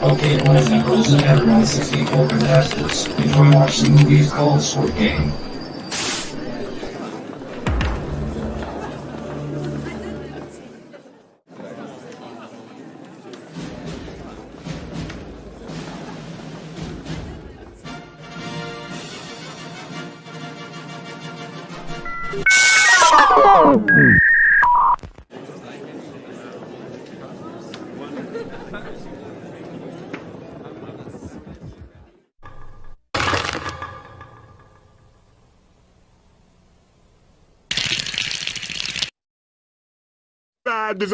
It only goes to everyone 64 contestants. Enjoy watching movies called Squid Game. Bad Estados